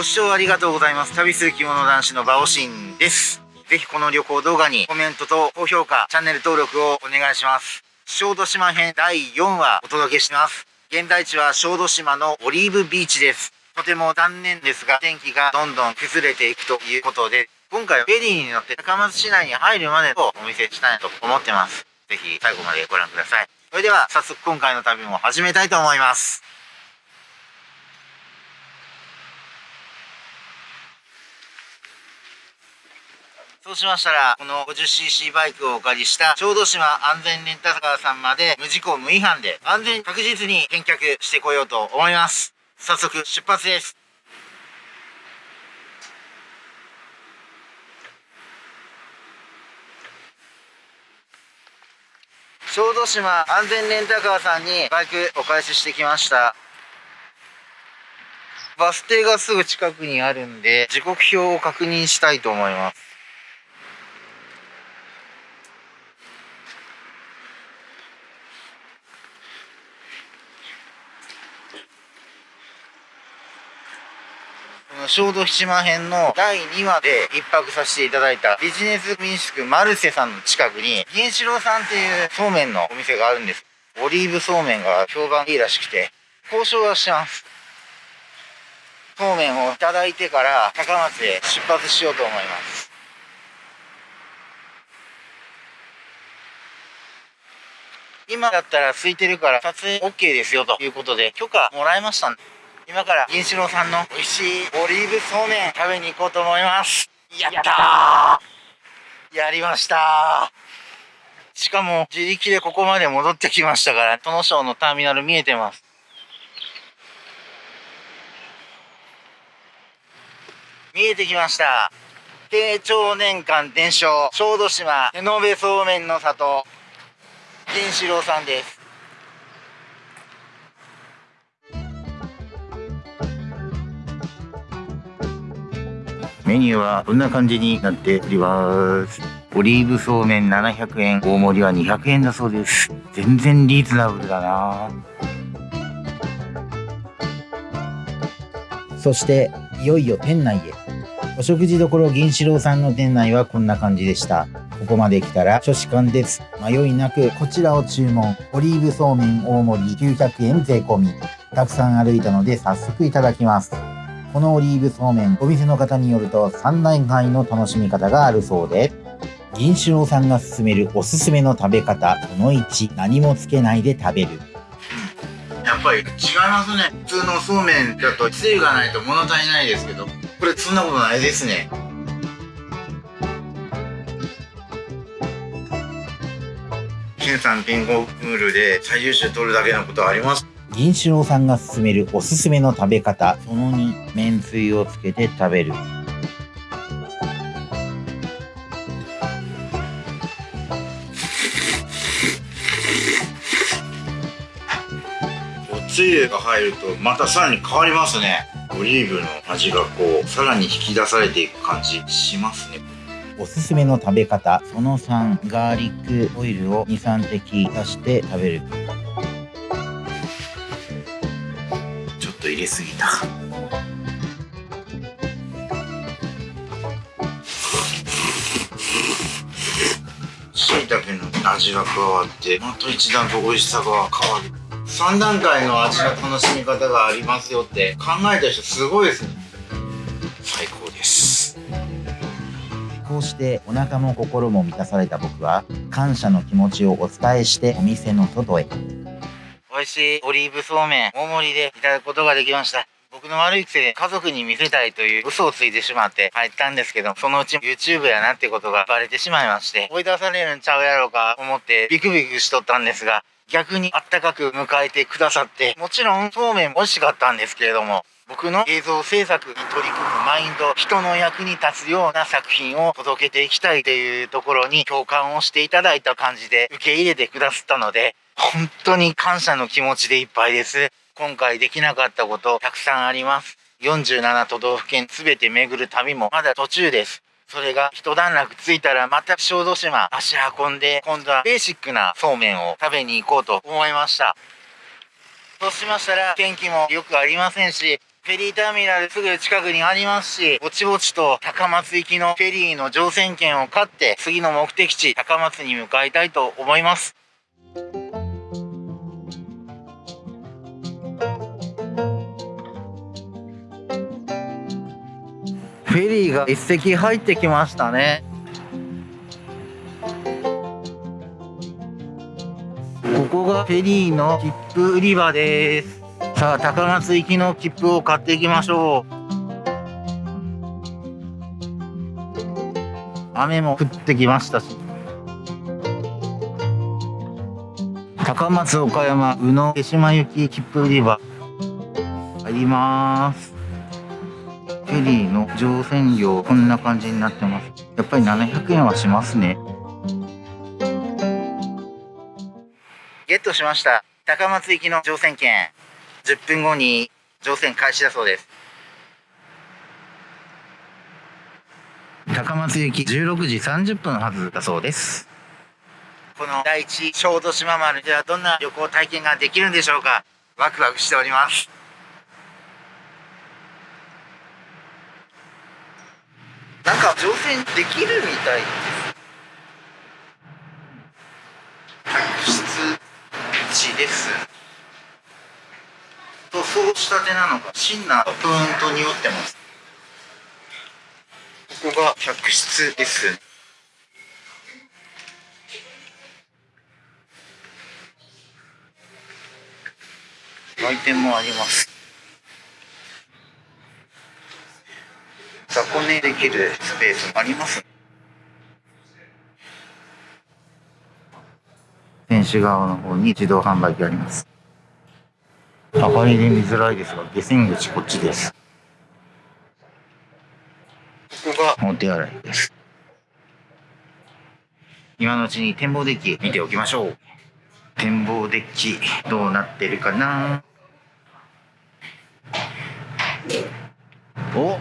ご視聴ありがとうございます。旅する着物男子のバオシンです。ぜひこの旅行動画にコメントと高評価、チャンネル登録をお願いします。小豆島編第4話お届けします。現在地は小豆島のオリーブビーチです。とても残念ですが、天気がどんどん崩れていくということで、今回はフェリーに乗って高松市内に入るまでをお見せしたいと思ってます。ぜひ最後までご覧ください。それでは早速今回の旅も始めたいと思います。そうしましたら、この 50cc バイクをお借りした小豆島安全レンタカーさんまで無事故無違反で安全確実に返却してこようと思います。早速出発です。小豆島安全レンタカーさんにバイクお返ししてきました。バス停がすぐ近くにあるんで、時刻表を確認したいと思います。小豆島編の第2話で一泊させていただいたビジネス民宿マルセさんの近くに銀四郎さんっていうそうめんのお店があるんです。オリーブそうめんが評判いいらしくて、交渉はしてます。そうめんをいただいてから高松へ出発しようと思います。今だったら空いてるから撮影 OK ですよということで許可もらいました。今から銀四郎さんの美味しいオリーブそうめん食べに行こうと思います。やったー。やりましたしかも自力でここまで戻ってきましたから殿省のターミナル見えてます。見えてきました。慶長年間伝承。小豆島手延べそうめんの里。銀四郎さんですメニューはこんな感じになっております。オリーブそうめん700円、大盛りは200円だそうです。全然リーズナブルだなそして、いよいよ店内へ。お食事処銀四郎さんの店内はこんな感じでした。ここまで来たら初志貫です。迷いなくこちらを注文。オリーブそうめん大盛り900円税込み。たくさん歩いたので早速いただきます。このオリーブそうめん、お店の方によると3段階の楽しみ方があるそうで、銀四郎さんが勧めるおすすめの食べ方、その1、何もつけないで食べる。やっぱり違いますね。普通のそうめんだとつゆがないと物足りないですけど、これそんなことないですね。ケンさんピンゴムールで最優秀取るだけのことあります？銀四郎さんが勧めるおすすめの食べ方、その2、めんつゆをつけて食べる。おつゆが入るとまたさらに変わりますね。オリーブの味がこう、さらに引き出されていく感じしますね。おすすめの食べ方、その3、ガーリックオイルを2、3滴足して食べる。入れすぎた。しいたけの味が加わってまた一段と美味しさが変わる。3段階の味の楽しみ方がありますよって考えた人すごいですね。最高です。こうしてお腹も心も満たされた僕は感謝の気持ちをお伝えしてお店の外へ美味しいオリーブそうめん大盛りでいただくことができました。僕の悪い癖で家族に見せたいという嘘をついてしまって入ったんですけど、そのうち YouTube やなってことがバレてしまいまして、追い出されるんちゃうやろうか思ってビクビクしとったんですが、逆にあったかく迎えてくださって、もちろんそうめん美味しかったんですけれども、僕の映像制作に取り組むマインド、人の役に立つような作品を届けていきたいというところに共感をしていただいた感じで受け入れてくださったので、本当に感謝の気持ちでいっぱいです。今回できなかったことたくさんあります。47都道府県全て巡る旅もまだ途中です。それが一段落ついたらまた小豆島足運んで今度はベーシックなそうめんを食べに行こうと思いました。そうしましたら天気もよくありませんしフェリーターミナルすぐ近くにありますし、ぼちぼちと高松行きのフェリーの乗船券を買って、次の目的地、高松に向かいたいと思います。フェリーが一隻入ってきましたね。ここがフェリーの切符売り場です。さあ、高松行きの切符を買っていきましょう。雨も降ってきましたし。高松岡山宇野手島行き切符売り場。入ります。フェリーの乗船料こんな感じになってますやっぱり700円はしますねゲットしました高松行きの乗船券10分後に乗船開始だそうです。高松行き16時30分はずだそうです。この第一小豆島丸ではどんな旅行体験ができるんでしょうか？ワクワクしております。なんか乗船できるみたいです客室1です塗装したてなのか。シンナープーンと匂ってます。ここが客室です。売店もあります。雑魚寝できるスペースあります。選手側の方に自動販売機あります。明かりで見づらいですが下船口こっちです。ここが。お手洗いです。今のうちに展望デッキ見ておきましょう。展望デッキどうなってるかな。お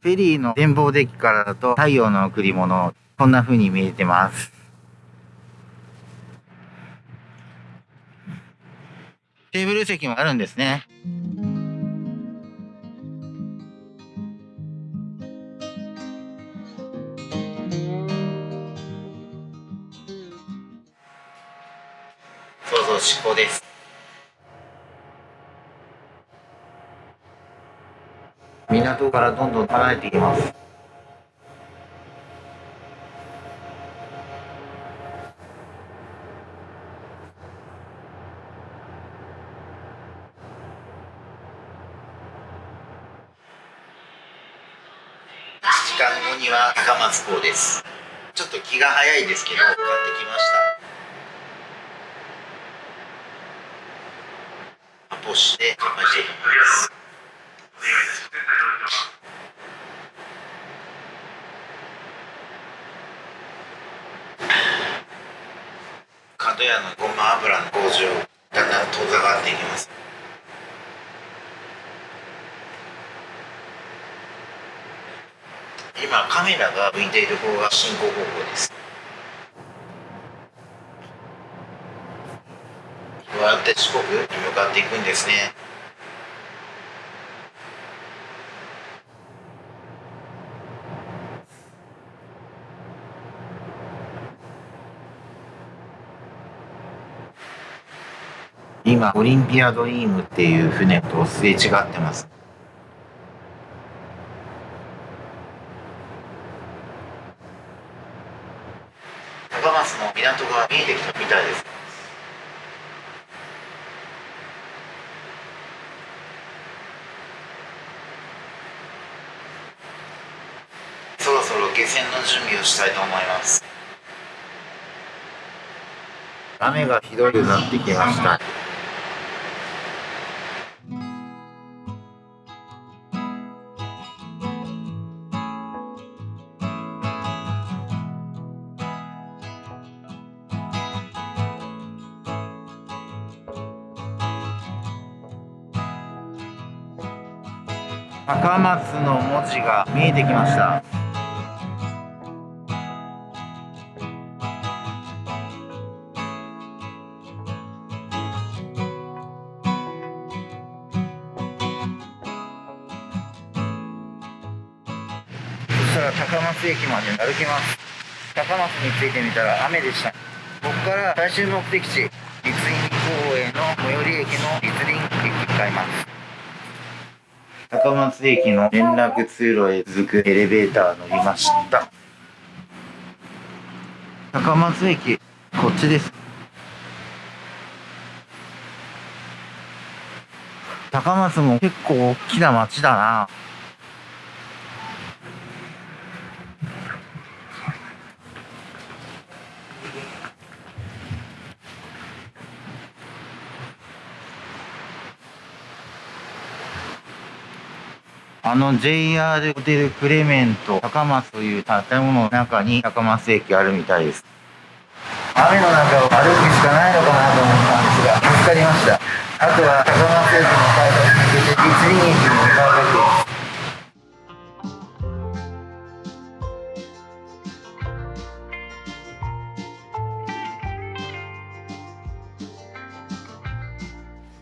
フェリーの展望デッキからだと太陽の贈り物、こんな風に見えてます。テーブル席もあるんですね。そうそう、執行です。港からどんどん離れていきます時間後には高松港です。ちょっと気が早いですけど買ってきました。アポして乾杯していきます。角屋のごま油の工場だんだん遠ざかっていきます。今カメラが向いている方が進行方向です。こうやって四国に向かっていくんですね。今オリンピアドリームっていう船とすれ違ってます。浜松の港が見えてきたみたいです。そろそろ下船の準備をしたいと思います。雨がひどくなってきました。高松の文字が見えてきました。そしたら高松駅まで歩きます。高松に着いてみたら雨でした。ここから最終目的地立林公園の最寄り駅の立林駅に向かいます。高松駅の連絡通路へ続くエレベーター乗りました。高松駅こっちです。高松も結構大きな街だな。あの JR ホテルクレメント高松という建物の中に高松駅あるみたいです。雨の中を歩くしかないのかなと思ったんですが、見つかりました。あとは高松駅の改札に向けて立林駅に向かうだけ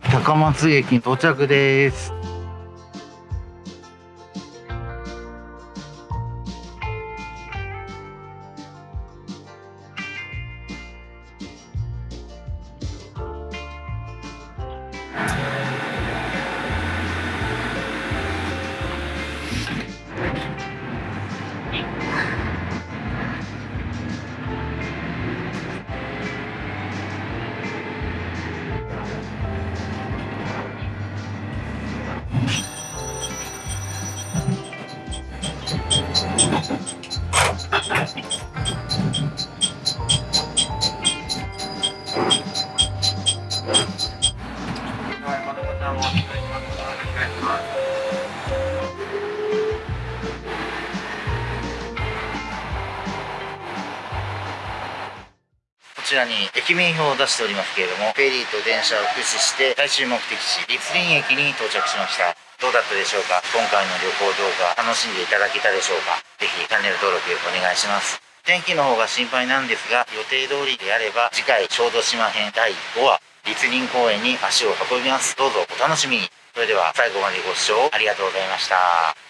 です。高松駅到着です。らに駅名表を出しておりますけれどもフェリーと電車を駆使して最終目的地立林駅に到着しました。どうだったでしょうか？今回の旅行動画楽しんでいただけたでしょうか？ぜひチャンネル登録お願いします。天気の方が心配なんですが予定通りであれば次回小豆島編第5話立林公園に足を運びます。どうぞお楽しみに。それでは最後までご視聴ありがとうございました。